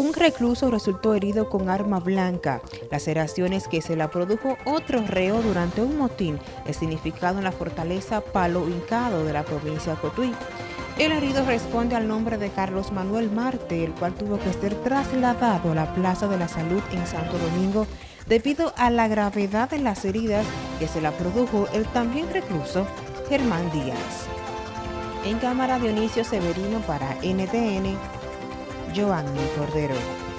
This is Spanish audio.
Un recluso resultó herido con arma blanca. Laceraciones que se la produjo otro reo durante un motín significado en la fortaleza Palo Hincado de la provincia de Cotuí. El herido responde al nombre de Carlos Manuel Marte, el cual tuvo que ser trasladado a la Plaza de la Salud en Santo Domingo debido a la gravedad de las heridas que se la produjo el también recluso Germán Díaz. En cámara Dionisio Severino para NTN, Joanny Cordero.